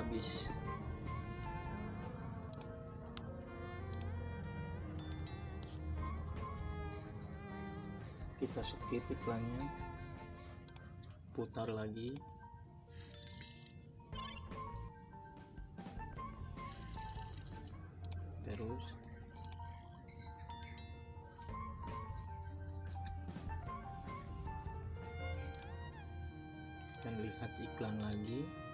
habis. Kita skip iklannya. Putar lagi. Terus. Dan lihat iklan lagi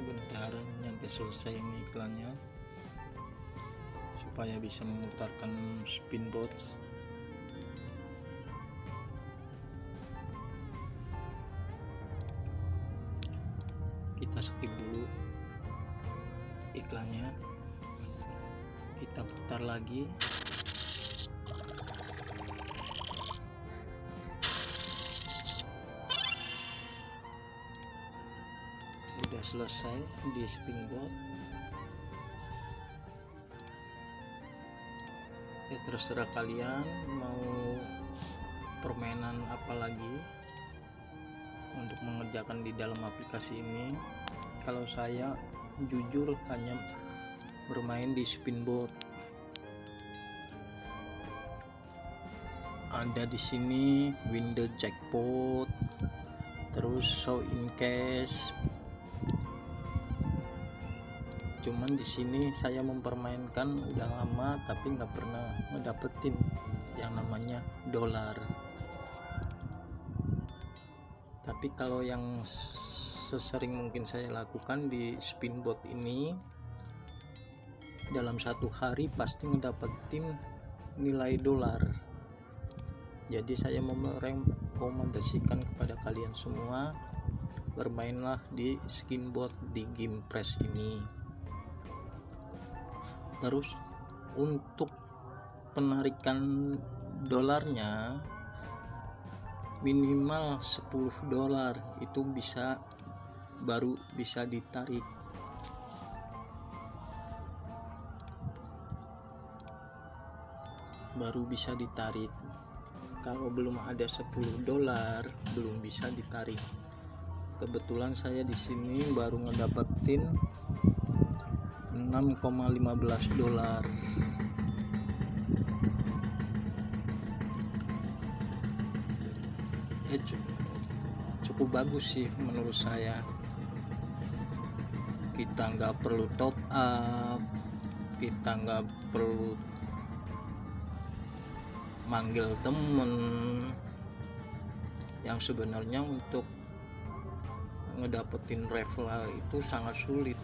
sebentar nyampe selesai ini iklannya. Supaya bisa memutarkan spin box kita skip dulu iklannya. Kita putar lagi selesai di spinboard ya terserah kalian mau permainan apa lagi untuk mengerjakan di dalam aplikasi ini. Kalau saya jujur hanya bermain di spinboard ada di sini window jackpot terus show in cash cuman di sini saya mempermainkan udah lama tapi nggak pernah ngedapetin yang namanya dolar. Tapi kalau yang sesering mungkin saya lakukan di spinbot ini dalam satu hari pasti ngedapetin nilai dolar. Jadi saya merekomendasikan kepada kalian semua bermainlah di skinbot di game press ini terus untuk penarikan dolarnya minimal 10 dolar itu bisa baru bisa ditarik. Baru bisa ditarik. Kalau belum ada 10 dolar belum bisa ditarik. Kebetulan saya di sini baru ngedapetin 6,15 dolar. Ya cukup bagus sih menurut saya. Kita nggak perlu top up kita nggak perlu manggil temen. Yang sebenarnya untuk ngedapetin referral itu sangat sulit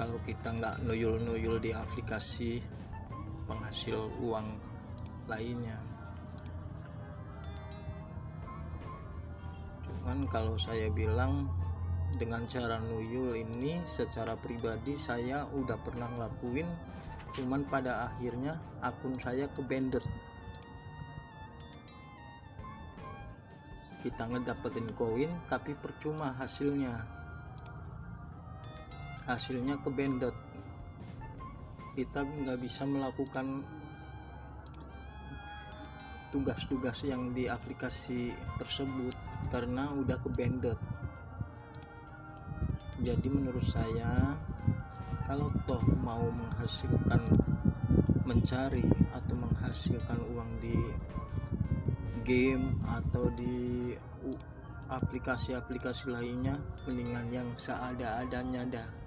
kalau kita nggak nuyul-nuyul di aplikasi penghasil uang lainnya. Cuman kalau saya bilang dengan cara nuyul ini secara pribadi saya udah pernah ngelakuin cuman pada akhirnya akun saya ke bandit kita ngedapetin koin tapi percuma hasilnya hasilnya ke bandit kita nggak bisa melakukan tugas-tugas yang di aplikasi tersebut karena udah ke bandit jadi menurut saya kalau toh mau menghasilkan mencari atau menghasilkan uang di game atau di aplikasi-aplikasi lainnya mendingan yang seada-adanya dah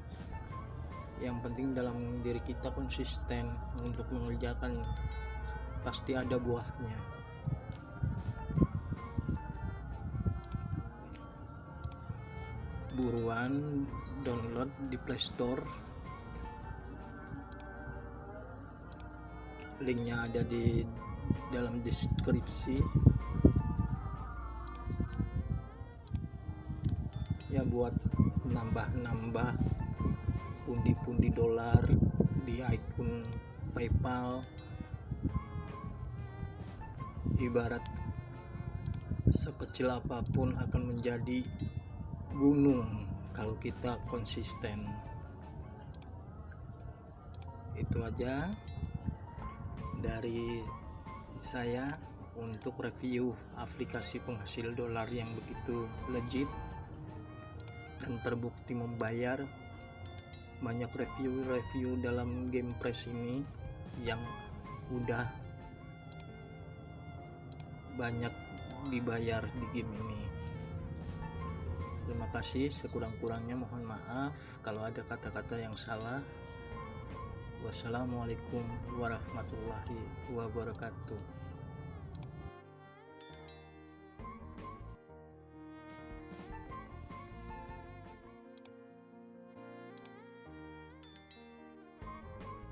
yang penting dalam diri kita konsisten untuk mengerjakan pasti ada buahnya. Buruan download di playstore linknya ada di dalam deskripsi. Ya buat nambah-nambah pundi-pundi dolar di akun PayPal. Ibarat sekecil apa pun akan menjadi gunung kalau kita konsisten. Itu aja dari saya untuk review aplikasi penghasil dolar yang begitu legit dan terbukti membayar banyak review-review dalam game press ini yang udah banyak dibayar di game ini. Terima kasih sekurang-kurangnya mohon maaf kalau ada kata-kata yang salah. Wassalamualaikum warahmatullahi wabarakatuh